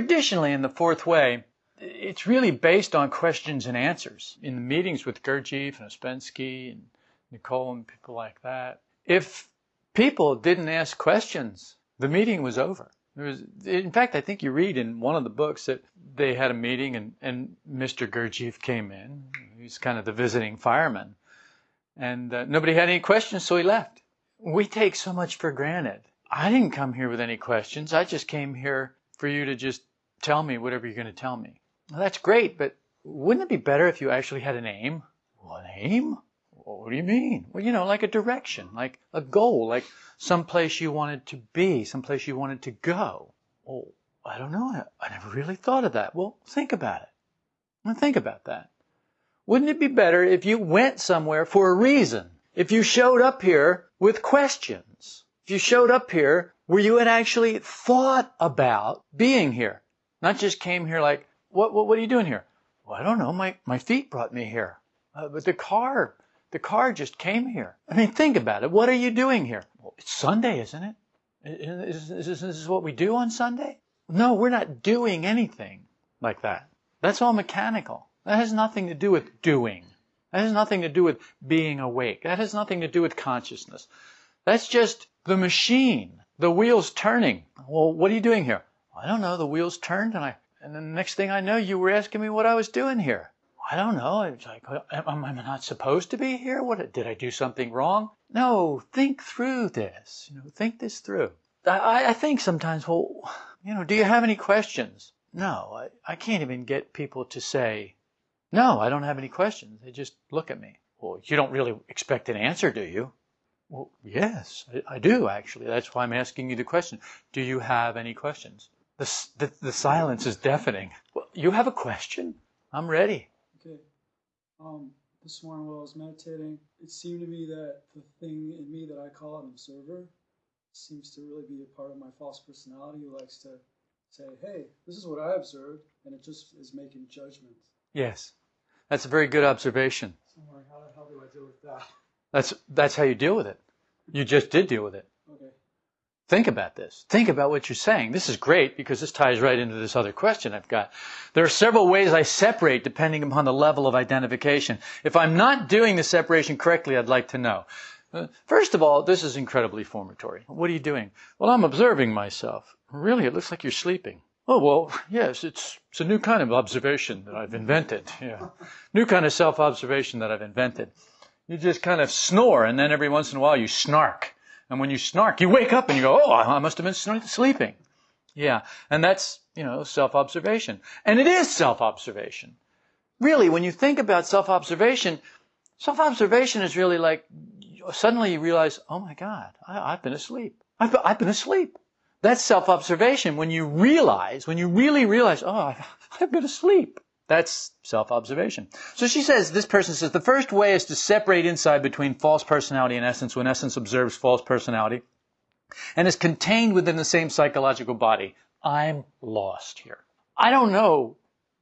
traditionally in the fourth way, it's really based on questions and answers. In the meetings with Gurdjieff and Ouspensky and Nicoll and people like that, if people didn't ask questions, the meeting was over. Was, in fact, I think you read in one of the books that they had a meeting and, and Mr. Gurdjieff came in. He's kind of the visiting fireman. And uh, nobody had any questions, so he left. We take so much for granted. I didn't come here with any questions. I just came here for you to just tell me whatever you're going to tell me. Well, that's great, but wouldn't it be better if you actually had an aim? An aim? What do you mean? Well, you know, like a direction, like a goal, like some place you wanted to be, some place you wanted to go. Oh, I don't know. I, never really thought of that. Well, think about it. Think about that. Wouldn't it be better if you went somewhere for a reason? If you showed up here with questions? If you showed up here where you had actually thought about being here? Not just came here like, what, what, what are you doing here? Well, I don't know. My, my feet brought me here. Uh, but the car the car just came here. I mean, think about it. What are you doing here? Well, it's Sunday, isn't it? Is, is, is this what we do on Sunday? No, we're not doing anything like that. That's all mechanical. That has nothing to do with doing. That has nothing to do with being awake. That has nothing to do with consciousness. That's just the machine, the wheels turning. Well, what are you doing here? I don't know. The wheels turned, and I, and the next thing I know, you were asking me what I was doing here. I don't know. It's like, am I not supposed to be here? What did I do something wrong? No, think through this. You know, think this through. I, I think sometimes, well, you know, do you have any questions? No, I, I can't even get people to say, no, I don't have any questions. They just look at me. Well, you don't really expect an answer, do you? Well, yes, I, I do actually. That's why I'm asking you the question. Do you have any questions? The, the, the silence is deafening. Well, you have a question? I'm ready. Okay. Um, this morning while I was meditating, it seemed to me that the thing in me that I call an observer seems to really be a part of my false personality who likes to say, hey, this is what I observed, and it just is making judgments. Yes. That's a very good observation. So I'm like, how the hell do I deal with that? That's, that's how you deal with it. You just did deal with it. Think about this. Think about what you're saying. This is great because this ties right into this other question I've got. There are several ways I separate depending upon the level of identification. If I'm not doing the separation correctly, I'd like to know. Uh, first of all, this is incredibly formatory. What are you doing? Well, I'm observing myself. Really, it looks like you're sleeping. Oh, well, yes, it's, it's a new kind of observation that I've invented. Yeah. New kind of self-observation that I've invented. You just kind of snore and then every once in a while you snark. And when you snark, you wake up and you go, oh, I must have been sleeping. Yeah. And that's, you know, self-observation. And it is self-observation. Really, when you think about self-observation, self-observation is really like, suddenly you realize, oh my God, I, have been asleep. I've, I've been asleep. That's self-observation when you realize, when you really realize, oh, I've, I've been asleep. That's self-observation. So she says, this person says, the first way is to separate inside between false personality and essence when essence observes false personality and is contained within the same psychological body. I'm lost here. I don't know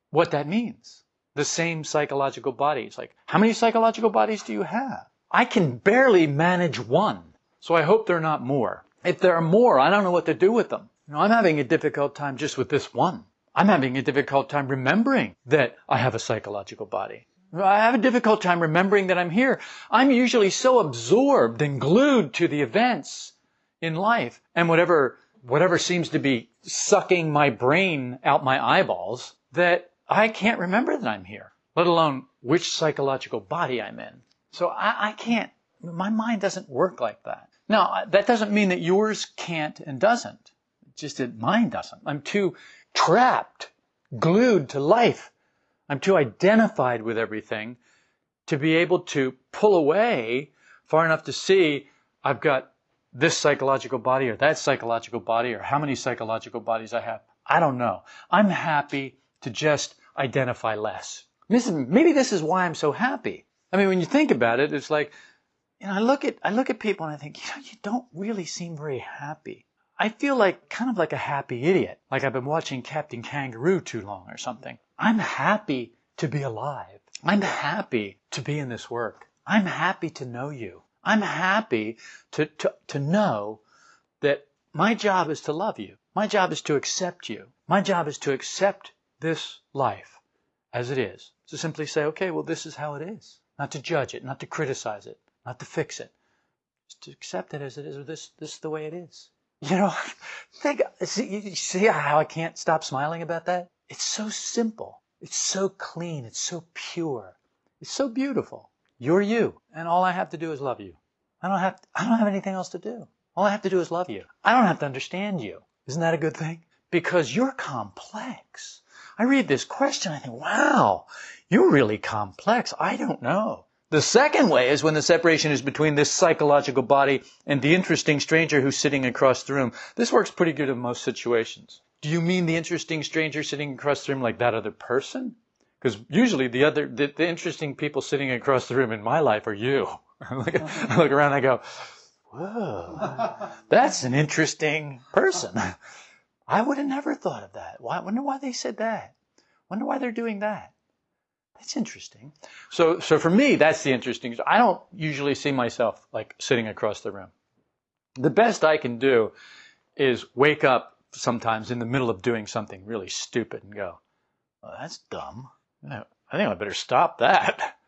what that means. The same psychological bodies. Like, how many psychological bodies do you have? I can barely manage one. So I hope there are not more. If there are more, I don't know what to do with them. You know, I'm having a difficult time just with this one. I'm having a difficult time remembering that I have a psychological body. I have a difficult time remembering that I'm here. I'm usually so absorbed and glued to the events in life and whatever, whatever seems to be sucking my brain out my eyeballs that I can't remember that I'm here, let alone which psychological body I'm in. So I, I can't, my mind doesn't work like that. Now, that doesn't mean that yours can't and doesn't. just that mine doesn't. I'm too trapped, glued to life. I'm too identified with everything to be able to pull away far enough to see I've got this psychological body or that psychological body or how many psychological bodies I have. I don't know. I'm happy to just identify less. Maybe this is why I'm so happy. I mean, when you think about it, it's like, you know, I look at, I look at people and I think, you know, you don't really seem very happy. I feel like kind of like a happy idiot, like I've been watching Captain Kangaroo too long or something. I'm happy to be alive. I'm happy to be in this work. I'm happy to know you. I'm happy to, to, to know that my job is to love you. My job is to accept you. My job is to accept this life as it is. To simply say, okay, well, this is how it is. Not to judge it, not to criticize it, not to fix it. Just to accept it as it is, or this, this is the way it is. You know, think, see, see how I can't stop smiling about that? It's so simple. It's so clean. It's so pure. It's so beautiful. You're you. And all I have to do is love you. I don't have, to, I don't have anything else to do. All I have to do is love you. I don't have to understand you. Isn't that a good thing? Because you're complex. I read this question, I think, wow, you're really complex. I don't know. The second way is when the separation is between this psychological body and the interesting stranger who's sitting across the room. This works pretty good in most situations. Do you mean the interesting stranger sitting across the room like that other person? Because usually the other, the, the, interesting people sitting across the room in my life are you. I look, I oh. look around and I go, whoa, that's an interesting person. I would have never thought of that. Why, I wonder why they said that. Wonder why they're doing that. That's interesting. So, so for me, that's the interesting. I don't usually see myself like sitting across the room. The best I can do is wake up sometimes in the middle of doing something really stupid and go, well, that's dumb. I think I better stop that.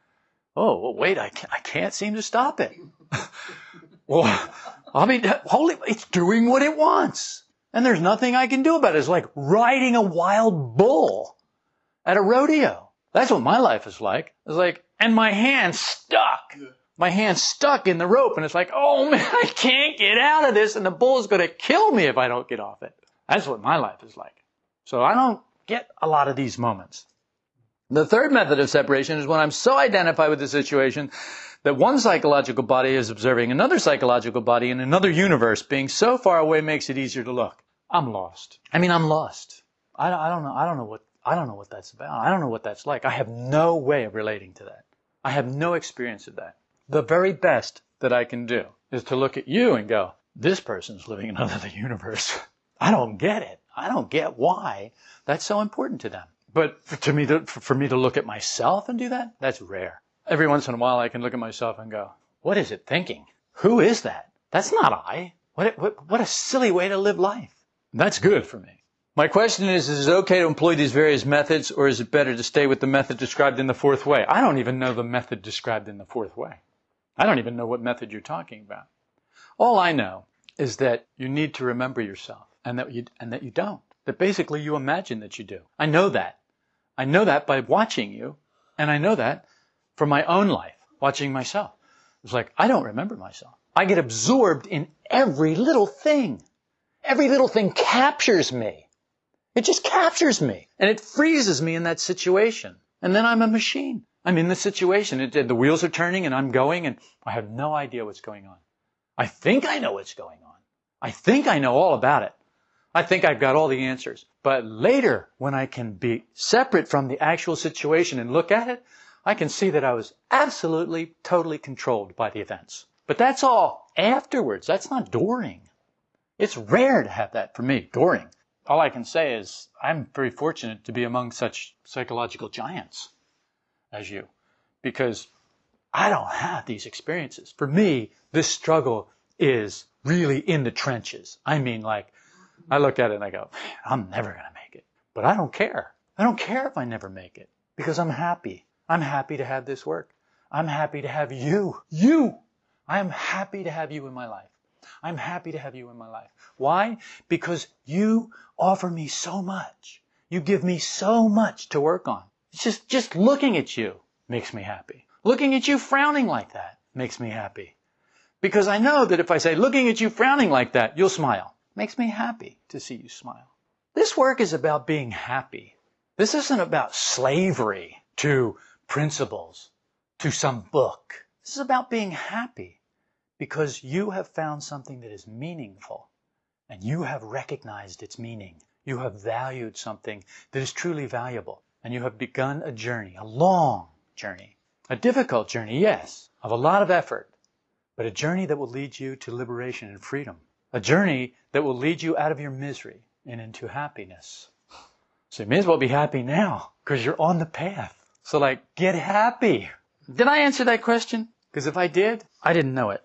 Oh, well, wait, I can't, I can't seem to stop it. well, I mean, holy, it's doing what it wants. And there's nothing I can do about it. It's like riding a wild bull at a rodeo. That's what my life is like. It's like, and my hand stuck. My hand stuck in the rope and it's like, oh man, I can't get out of this and the bull is going to kill me if I don't get off it. That's what my life is like. So I don't get a lot of these moments. The third method of separation is when I'm so identified with the situation that one psychological body is observing another psychological body in another universe being so far away makes it easier to look. I'm lost. I mean, I'm lost. I, I don't know. I don't know what, I don't know what that's about. I don't know what that's like. I have no way of relating to that. I have no experience of that. The very best that I can do is to look at you and go, this person's living in another universe. I don't get it. I don't get why that's so important to them. But for, to me, to, for me to look at myself and do that, that's rare. Every once in a while, I can look at myself and go, "What is it thinking? Who is that? That's not I. What, what, what a silly way to live life." That's good for me. My question is, is it okay to employ these various methods, or is it better to stay with the method described in the fourth way? I don't even know the method described in the fourth way. I don't even know what method you're talking about. All I know is that you need to remember yourself, and that you and that you don't. That basically you imagine that you do. I know that. I know that by watching you, and I know that from my own life, watching myself. It's like, I don't remember myself. I get absorbed in every little thing. Every little thing captures me. It just captures me. And it freezes me in that situation. And then I'm a machine. I'm in the situation. It, the wheels are turning and I'm going and I have no idea what's going on. I think I know what's going on. I think I know all about it. I think I've got all the answers. But later, when I can be separate from the actual situation and look at it, I can see that I was absolutely, totally controlled by the events. But that's all afterwards. That's not during. It's rare to have that for me, during. All I can say is I'm very fortunate to be among such psychological giants as you, because I don't have these experiences. For me, this struggle is really in the trenches. I mean, like, I look at it and I go, I'm never going to make it. But I don't care. I don't care if I never make it because I'm happy. I'm happy to have this work. I'm happy to have you. You! I'm happy to have you in my life. I'm happy to have you in my life. Why? Because you offer me so much. You give me so much to work on. It's just, just looking at you makes me happy. Looking at you frowning like that makes me happy. Because I know that if I say, looking at you frowning like that, you'll smile. Makes me happy to see you smile. This work is about being happy. This isn't about slavery to principles, to some book. This is about being happy because you have found something that is meaningful and you have recognized its meaning. You have valued something that is truly valuable and you have begun a journey, a long journey, a difficult journey, yes, of a lot of effort, but a journey that will lead you to liberation and freedom. A journey that will lead you out of your misery and into happiness. So you may as well be happy now because you're on the path. So like, get happy. Did I answer that question? Because if I did, I didn't know it.